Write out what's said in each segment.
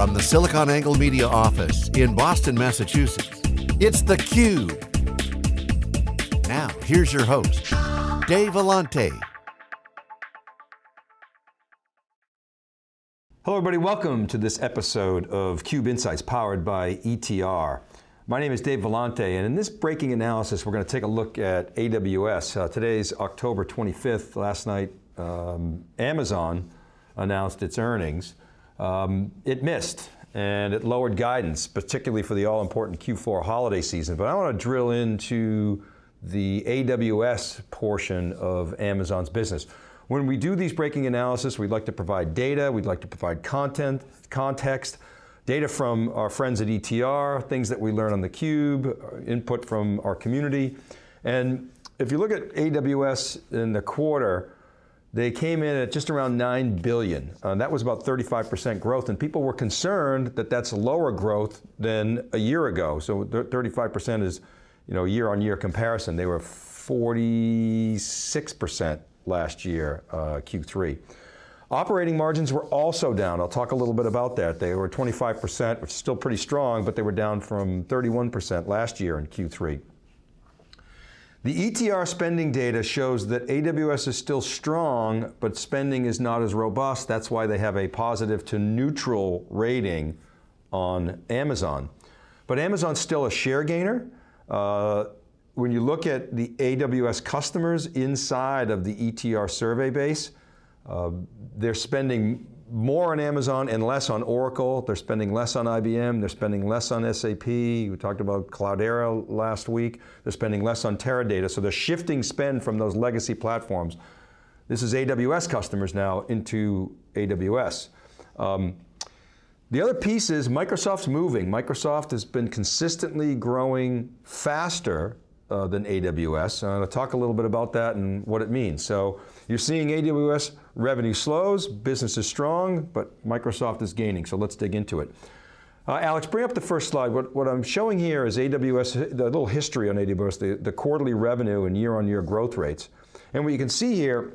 From the SiliconANGLE Media office in Boston, Massachusetts, it's theCUBE. Now, here's your host, Dave Vellante. Hello everybody, welcome to this episode of CUBE Insights powered by ETR. My name is Dave Vellante, and in this breaking analysis, we're going to take a look at AWS. Uh, today's October 25th, last night, um, Amazon announced its earnings. Um, it missed, and it lowered guidance, particularly for the all-important Q4 holiday season. But I want to drill into the AWS portion of Amazon's business. When we do these breaking analysis, we'd like to provide data, we'd like to provide content, context, Data from our friends at ETR, things that we learn on theCUBE, input from our community. And if you look at AWS in the quarter, they came in at just around 9 billion. Uh, that was about 35% growth and people were concerned that that's lower growth than a year ago. So 35% is you know, year on year comparison. They were 46% last year, uh, Q3. Operating margins were also down. I'll talk a little bit about that. They were 25%, which is still pretty strong, but they were down from 31% last year in Q3. The ETR spending data shows that AWS is still strong, but spending is not as robust. That's why they have a positive to neutral rating on Amazon. But Amazon's still a share gainer. Uh, when you look at the AWS customers inside of the ETR survey base, uh, they're spending more on Amazon and less on Oracle. They're spending less on IBM. They're spending less on SAP. We talked about Cloudera last week. They're spending less on Teradata. So they're shifting spend from those legacy platforms. This is AWS customers now into AWS. Um, the other piece is Microsoft's moving. Microsoft has been consistently growing faster uh, than AWS. I'm going to talk a little bit about that and what it means. So you're seeing AWS revenue slows, business is strong, but Microsoft is gaining, so let's dig into it. Uh, Alex, bring up the first slide. What, what, I'm showing here is AWS, the little history on AWS, the, the quarterly revenue and year-on-year -year growth rates. And what you can see here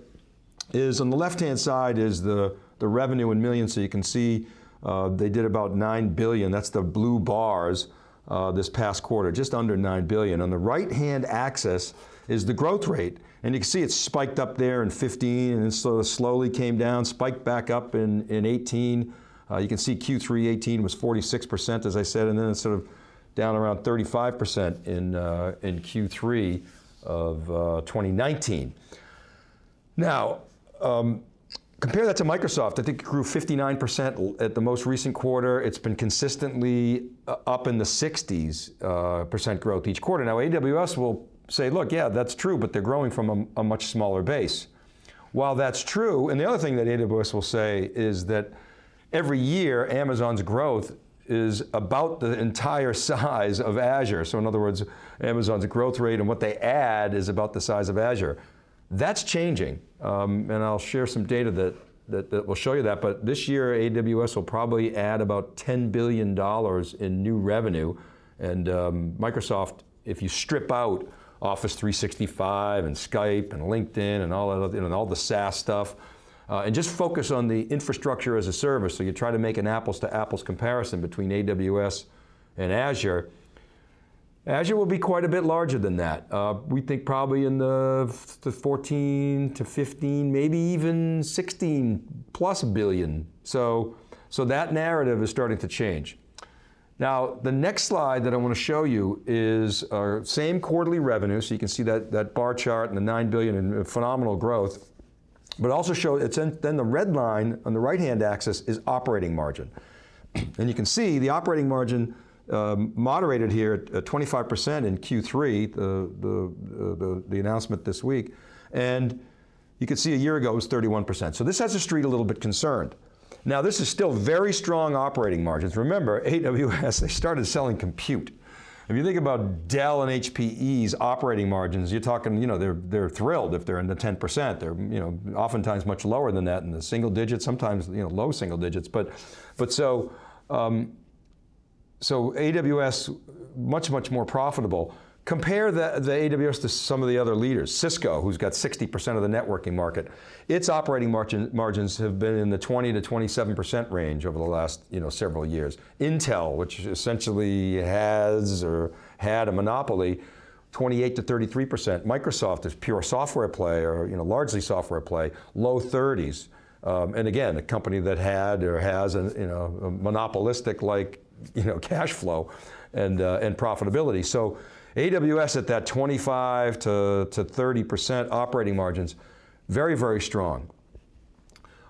is on the left-hand side is the, the revenue in millions, so you can see uh, they did about 9 billion, that's the blue bars uh, this past quarter, just under 9 billion. On the right-hand axis is the growth rate. And you can see it spiked up there in 15 and then sort of slowly came down, spiked back up in, in 18. Uh, you can see Q3 18 was 46%, as I said, and then it's sort of down around 35% in, uh, in Q3 of uh, 2019. Now, um, compare that to Microsoft. I think it grew 59% at the most recent quarter. It's been consistently uh, up in the 60s uh, percent growth each quarter. Now AWS will say, look, yeah, that's true, but they're growing from a, a much smaller base. While that's true, and the other thing that AWS will say is that every year Amazon's growth is about the entire size of Azure. So in other words, Amazon's growth rate and what they add is about the size of Azure. That's changing, um, and I'll share some data that, that, that, will show you that, but this year AWS will probably add about $10 billion in new revenue, and um, Microsoft, if you strip out Office 365 and Skype and LinkedIn and all, you know, all the SaaS stuff. Uh, and just focus on the infrastructure as a service. So you try to make an apples to apples comparison between AWS and Azure. Azure will be quite a bit larger than that. Uh, we think probably in the, the 14 to 15, maybe even 16 plus billion. So, so that narrative is starting to change. Now, the next slide that I want to show you is our same quarterly revenue, so you can see that, that bar chart and the 9 billion and phenomenal growth, but also show, it's in, then the red line on the right-hand axis is operating margin. And you can see the operating margin um, moderated here at 25% in Q3, the, the, the, the announcement this week, and you can see a year ago it was 31%. So this has the street a little bit concerned. Now this is still very strong operating margins. Remember, AWS, they started selling compute. If you think about Dell and HPE's operating margins, you're talking, you know, they're, they're thrilled if they're in the 10%. They're, you know, oftentimes much lower than that in the single digits, sometimes, you know, low single digits. But, but so, um, so AWS, much, much more profitable. Compare the, the AWS to some of the other leaders. Cisco, who's got 60% of the networking market, its operating margin, margins have been in the 20 to 27% range over the last you know, several years. Intel, which essentially has or had a monopoly, 28 to 33%. Microsoft is pure software play, or you know, largely software play, low 30s. Um, and again, a company that had or has a, you know, a monopolistic like you know, cash flow and, uh, and profitability. So AWS at that 25 to, to 30% operating margins, very, very strong.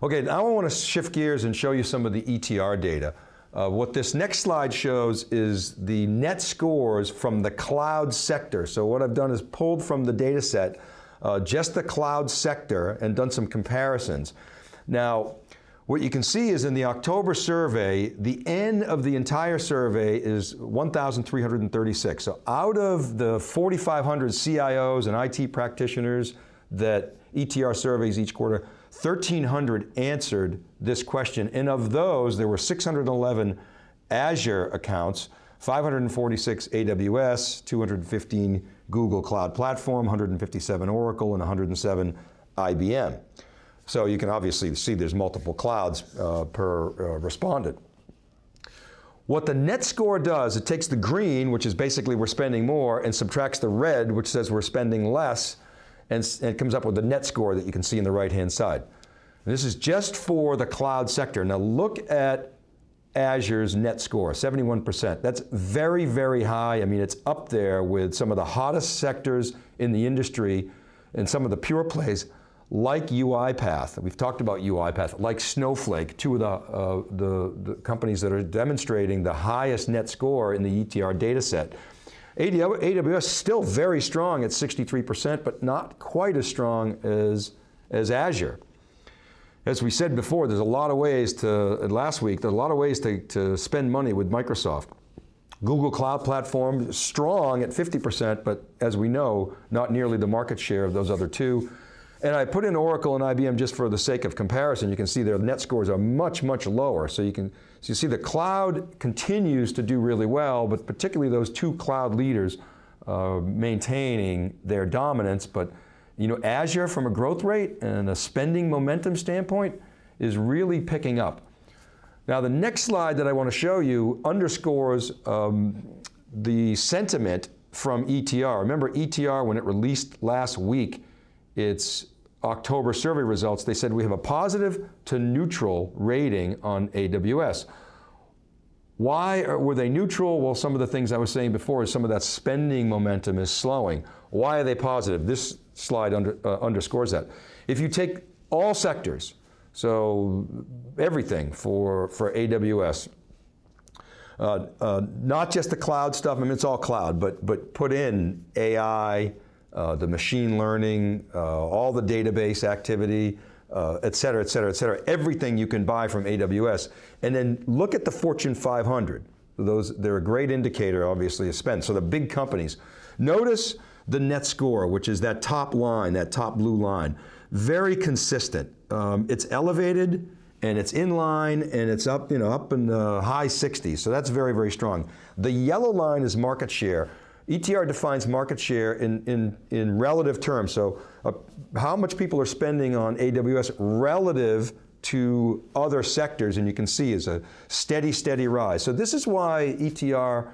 Okay, now I want to shift gears and show you some of the ETR data. Uh, what this next slide shows is the net scores from the cloud sector. So what I've done is pulled from the data set uh, just the cloud sector and done some comparisons. Now, what you can see is in the October survey, the N of the entire survey is 1,336. So out of the 4,500 CIOs and IT practitioners that ETR surveys each quarter, 1,300 answered this question, and of those, there were 611 Azure accounts, 546 AWS, 215 Google Cloud Platform, 157 Oracle, and 107 IBM. So you can obviously see there's multiple clouds uh, per uh, respondent. What the net score does, it takes the green, which is basically we're spending more, and subtracts the red, which says we're spending less, and, and it comes up with the net score that you can see in the right-hand side. And this is just for the cloud sector. Now look at Azure's net score, 71%. That's very, very high. I mean, it's up there with some of the hottest sectors in the industry and some of the pure plays like UiPath, we've talked about UiPath, like Snowflake, two of the, uh, the, the, companies that are demonstrating the highest net score in the ETR data set. AWS still very strong at 63%, but not quite as strong as, as Azure. As we said before, there's a lot of ways to, last week, there's a lot of ways to, to spend money with Microsoft. Google Cloud Platform, strong at 50%, but as we know, not nearly the market share of those other two. And I put in Oracle and IBM just for the sake of comparison. You can see their net scores are much, much lower. So you can so you see the cloud continues to do really well, but particularly those two cloud leaders uh, maintaining their dominance. But you know, Azure from a growth rate and a spending momentum standpoint is really picking up. Now the next slide that I want to show you underscores um, the sentiment from ETR. Remember ETR when it released last week, its October survey results, they said we have a positive to neutral rating on AWS. Why were they neutral? Well, some of the things I was saying before is some of that spending momentum is slowing. Why are they positive? This slide under, uh, underscores that. If you take all sectors, so everything for, for AWS, uh, uh, not just the cloud stuff, I mean it's all cloud, but, but put in AI, uh, the machine learning, uh, all the database activity, uh, et cetera, et cetera, et cetera, everything you can buy from AWS. And then look at the Fortune 500. Those, they're a great indicator, obviously, of spend. So the big companies. Notice the net score, which is that top line, that top blue line. Very consistent. Um, it's elevated, and it's in line, and it's up, you know, up in the high 60s, so that's very, very strong. The yellow line is market share. ETR defines market share in, in, in relative terms. So uh, how much people are spending on AWS relative to other sectors, and you can see is a steady, steady rise. So this is why ETR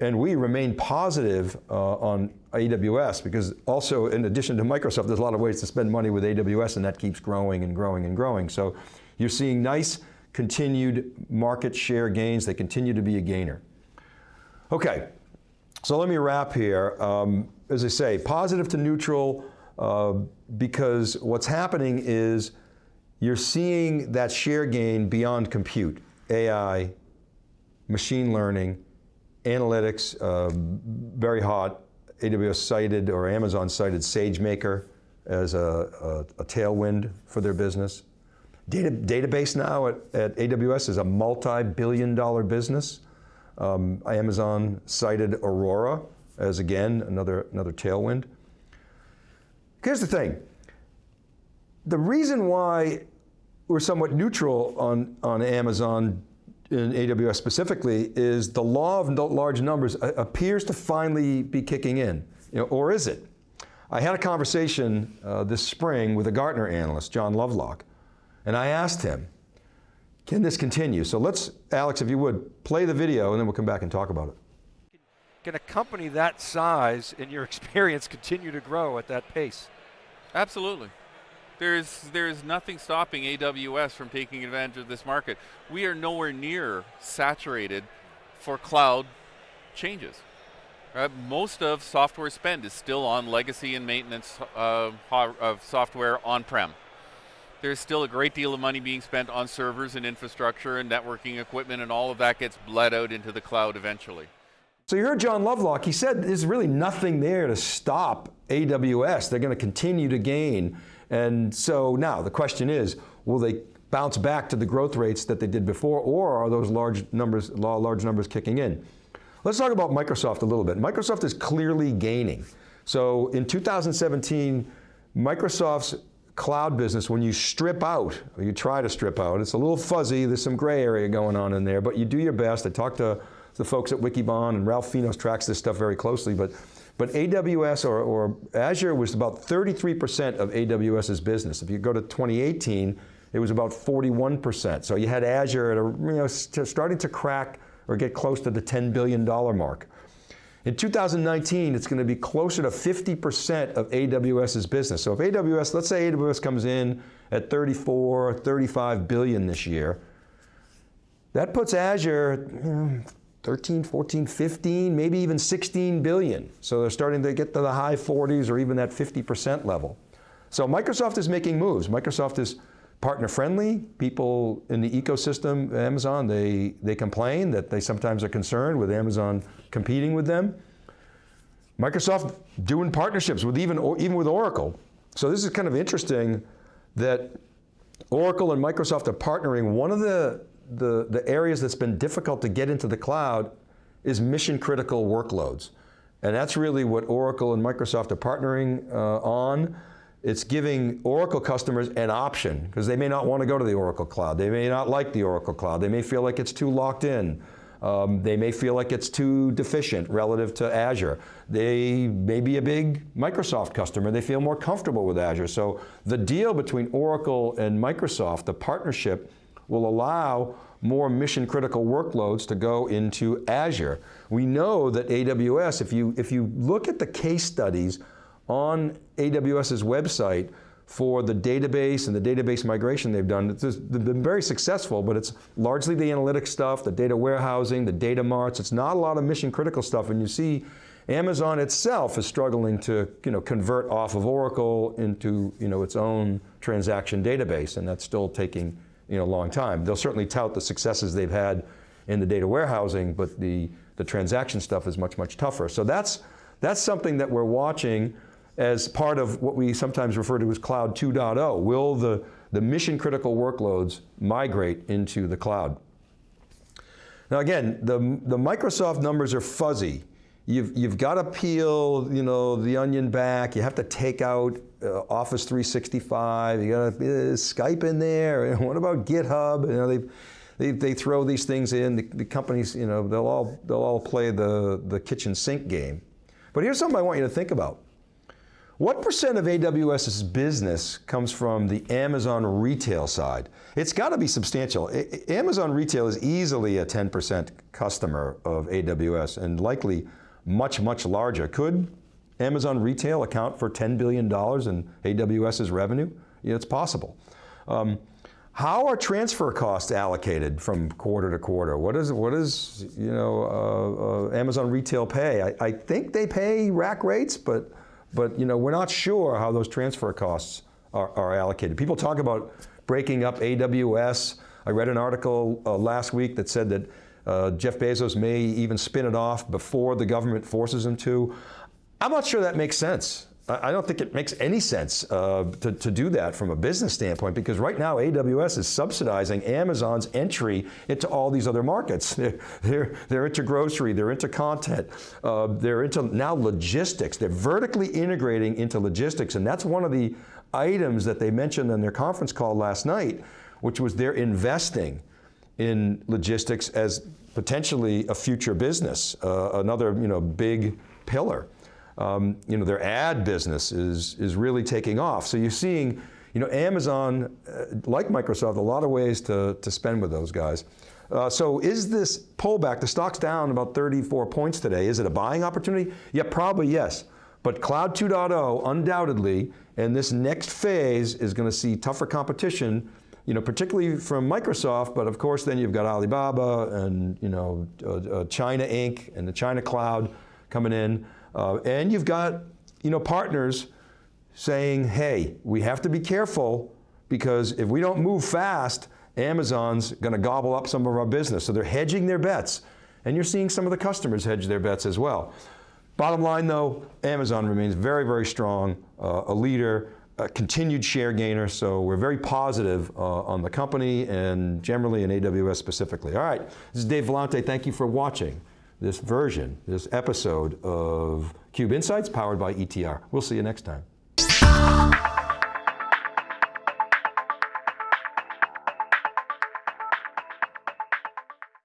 and we remain positive uh, on AWS because also in addition to Microsoft, there's a lot of ways to spend money with AWS and that keeps growing and growing and growing. So you're seeing nice continued market share gains. They continue to be a gainer. Okay, so let me wrap here. Um, as I say, positive to neutral uh, because what's happening is you're seeing that share gain beyond compute, AI, machine learning, analytics, uh, very hot. AWS cited or Amazon cited SageMaker as a, a, a tailwind for their business. Data, database now at, at AWS is a multi-billion dollar business. Um, Amazon cited Aurora as again, another, another tailwind. Here's the thing. The reason why we're somewhat neutral on, on Amazon in AWS specifically, is the law of large numbers appears to finally be kicking in, you know, or is it? I had a conversation uh, this spring with a Gartner analyst, John Lovelock, and I asked him, can this continue? So let's, Alex, if you would, play the video and then we'll come back and talk about it. Can a company that size, in your experience, continue to grow at that pace? Absolutely. There's, there's nothing stopping AWS from taking advantage of this market. We are nowhere near saturated for cloud changes. Uh, most of software spend is still on legacy and maintenance uh, of software on-prem. There's still a great deal of money being spent on servers and infrastructure and networking equipment and all of that gets bled out into the cloud eventually. So you heard John Lovelock, he said there's really nothing there to stop AWS. They're going to continue to gain. And so now the question is, will they bounce back to the growth rates that they did before or are those large numbers, large numbers kicking in? Let's talk about Microsoft a little bit. Microsoft is clearly gaining. So in 2017, Microsoft's cloud business, when you strip out, you try to strip out, it's a little fuzzy, there's some gray area going on in there, but you do your best. I talked to the folks at Wikibon, and Ralph Finos tracks this stuff very closely, but, but AWS or, or Azure was about 33% of AWS's business. If you go to 2018, it was about 41%. So you had Azure at a, you know, starting to crack or get close to the $10 billion mark. In 2019, it's going to be closer to 50% of AWS's business. So if AWS, let's say AWS comes in at 34, 35 billion this year, that puts Azure hmm, 13, 14, 15, maybe even 16 billion. So they're starting to get to the high 40s or even that 50% level. So Microsoft is making moves. Microsoft is partner friendly. People in the ecosystem, Amazon, they, they complain that they sometimes are concerned with Amazon competing with them. Microsoft doing partnerships with even, even with Oracle. So this is kind of interesting that Oracle and Microsoft are partnering. One of the, the, the areas that's been difficult to get into the cloud is mission critical workloads. And that's really what Oracle and Microsoft are partnering uh, on. It's giving Oracle customers an option, because they may not want to go to the Oracle Cloud. They may not like the Oracle Cloud. They may feel like it's too locked in. Um, they may feel like it's too deficient relative to Azure. They may be a big Microsoft customer. They feel more comfortable with Azure. So the deal between Oracle and Microsoft, the partnership, will allow more mission critical workloads to go into Azure. We know that AWS, if you, if you look at the case studies on AWS's website for the database and the database migration they've done. They've been very successful, but it's largely the analytics stuff, the data warehousing, the data marts. It's not a lot of mission critical stuff, and you see Amazon itself is struggling to you know, convert off of Oracle into you know, its own transaction database, and that's still taking you know, a long time. They'll certainly tout the successes they've had in the data warehousing, but the, the transaction stuff is much, much tougher. So that's, that's something that we're watching as part of what we sometimes refer to as Cloud 2.0. Will the, the mission critical workloads migrate into the cloud? Now again, the, the Microsoft numbers are fuzzy. You've, you've got to peel you know, the onion back. You have to take out uh, Office 365. You got to uh, Skype in there. what about GitHub? You know, they, they, they throw these things in. The, the companies, you know, they'll all, they'll all play the, the kitchen sink game. But here's something I want you to think about. What percent of AWS's business comes from the Amazon retail side? It's got to be substantial. Amazon retail is easily a 10% customer of AWS and likely much, much larger. Could Amazon retail account for $10 billion in AWS's revenue? Yeah, it's possible. Um, how are transfer costs allocated from quarter to quarter? What is, what is you know, uh, uh, Amazon retail pay? I, I think they pay rack rates, but but you know, we're not sure how those transfer costs are, are allocated. People talk about breaking up AWS. I read an article uh, last week that said that uh, Jeff Bezos may even spin it off before the government forces him to. I'm not sure that makes sense. I don't think it makes any sense uh, to, to do that from a business standpoint because right now AWS is subsidizing Amazon's entry into all these other markets. They're, they're, they're into grocery, they're into content, uh, they're into now logistics. They're vertically integrating into logistics and that's one of the items that they mentioned in their conference call last night, which was they're investing in logistics as potentially a future business, uh, another you know, big pillar. Um, you know, their ad business is, is really taking off. So you're seeing, you know, Amazon, uh, like Microsoft, a lot of ways to, to spend with those guys. Uh, so is this pullback, the stock's down about 34 points today, is it a buying opportunity? Yeah, probably yes. But Cloud 2.0, undoubtedly, and this next phase is going to see tougher competition, you know, particularly from Microsoft, but of course then you've got Alibaba and, you know, uh, uh, China Inc. and the China Cloud coming in. Uh, and you've got, you know, partners saying, hey, we have to be careful because if we don't move fast, Amazon's going to gobble up some of our business. So they're hedging their bets. And you're seeing some of the customers hedge their bets as well. Bottom line though, Amazon remains very, very strong, uh, a leader, a continued share gainer, so we're very positive uh, on the company and generally in AWS specifically. All right, this is Dave Vellante, thank you for watching this version, this episode of Cube Insights powered by ETR. We'll see you next time.